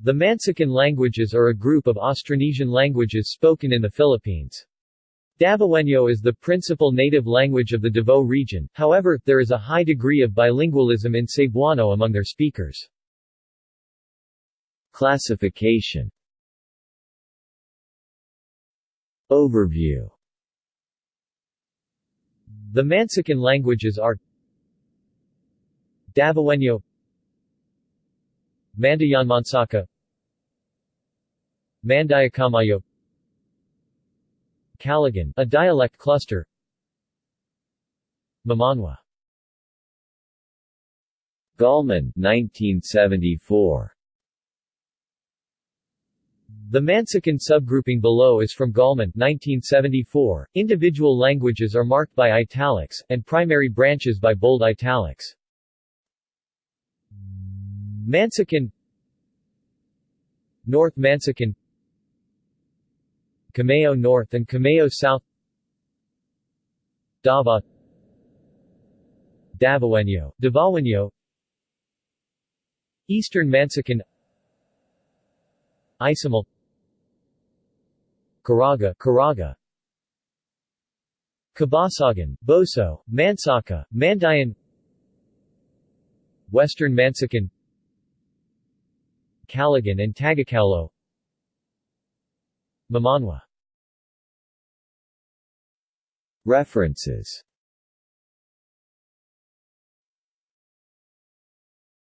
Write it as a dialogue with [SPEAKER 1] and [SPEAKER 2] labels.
[SPEAKER 1] The Mansakan languages are a group of Austronesian languages spoken in the Philippines. Davaoeno is the principal native language of the Davao region, however, there is a high degree of bilingualism in Cebuano among their speakers.
[SPEAKER 2] Classification Overview
[SPEAKER 1] The Mansakan languages are Davaoeno Mandayanmansaka Mandayakamayo Caligan, a dialect cluster. Mamanwa.
[SPEAKER 2] Gallman 1974
[SPEAKER 1] The Mansakan subgrouping below is from Gallman 1974. Individual languages are marked by italics, and primary branches by bold italics. Mansakan North Mansakan Cameo North and Cameo South Dava Davaoeno, Davaoeno Eastern Mansakan Isomal Caraga, Caraga Kabasagan, Boso, Mansaka, Mandayan Western Mansakan Caligan and Tagakaulo Mamanwa.
[SPEAKER 2] References